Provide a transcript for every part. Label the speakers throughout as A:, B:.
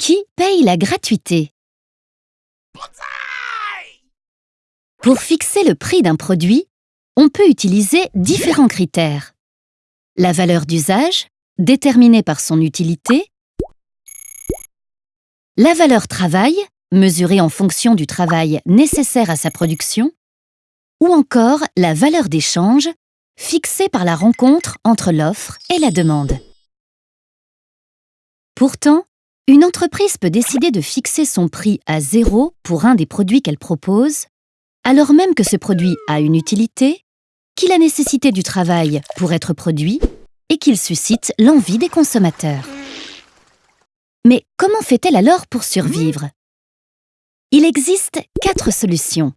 A: Qui paye la gratuité Pour fixer le prix d'un produit, on peut utiliser différents critères. La valeur d'usage, déterminée par son utilité, la valeur travail, mesurée en fonction du travail nécessaire à sa production, ou encore la valeur d'échange, fixée par la rencontre entre l'offre et la demande. Pourtant, une entreprise peut décider de fixer son prix à zéro pour un des produits qu'elle propose, alors même que ce produit a une utilité, qu'il a nécessité du travail pour être produit et qu'il suscite l'envie des consommateurs. Mais comment fait-elle alors pour survivre? Il existe quatre solutions.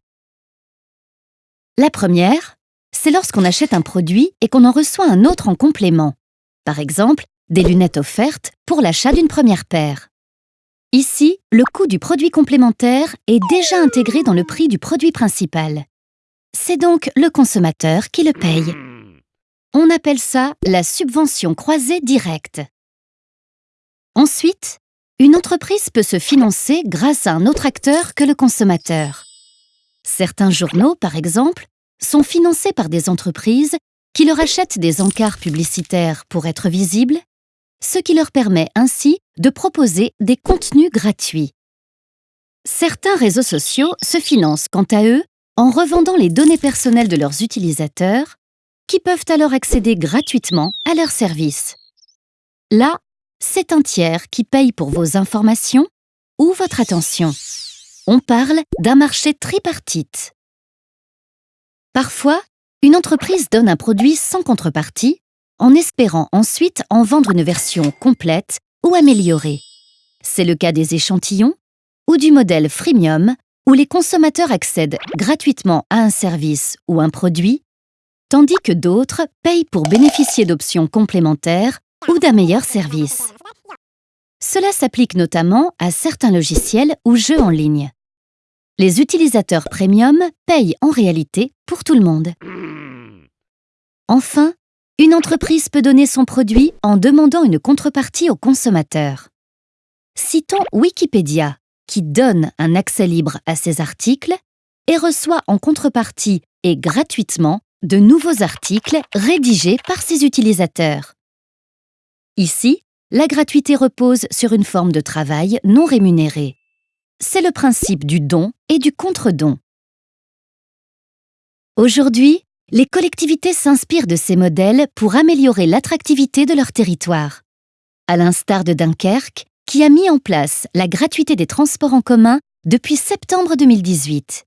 A: La première, c'est lorsqu'on achète un produit et qu'on en reçoit un autre en complément. Par exemple, des lunettes offertes pour l'achat d'une première paire. Ici, le coût du produit complémentaire est déjà intégré dans le prix du produit principal. C'est donc le consommateur qui le paye. On appelle ça la subvention croisée directe. Ensuite, une entreprise peut se financer grâce à un autre acteur que le consommateur. Certains journaux, par exemple, sont financés par des entreprises qui leur achètent des encarts publicitaires pour être visibles, ce qui leur permet ainsi de proposer des contenus gratuits. Certains réseaux sociaux se financent quant à eux en revendant les données personnelles de leurs utilisateurs, qui peuvent alors accéder gratuitement à leurs services. Là, c'est un tiers qui paye pour vos informations ou votre attention. On parle d'un marché tripartite. Parfois, une entreprise donne un produit sans contrepartie, en espérant ensuite en vendre une version complète ou améliorée. C'est le cas des échantillons ou du modèle freemium, où les consommateurs accèdent gratuitement à un service ou un produit, tandis que d'autres payent pour bénéficier d'options complémentaires ou d'un meilleur service. Cela s'applique notamment à certains logiciels ou jeux en ligne. Les utilisateurs premium payent en réalité pour tout le monde. Enfin, une entreprise peut donner son produit en demandant une contrepartie au consommateur. Citons Wikipédia, qui donne un accès libre à ses articles et reçoit en contrepartie et gratuitement de nouveaux articles rédigés par ses utilisateurs. Ici, la gratuité repose sur une forme de travail non rémunéré. C'est le principe du don et du contre-don. Aujourd'hui, les collectivités s'inspirent de ces modèles pour améliorer l'attractivité de leur territoire. À l'instar de Dunkerque, qui a mis en place la gratuité des transports en commun depuis septembre 2018.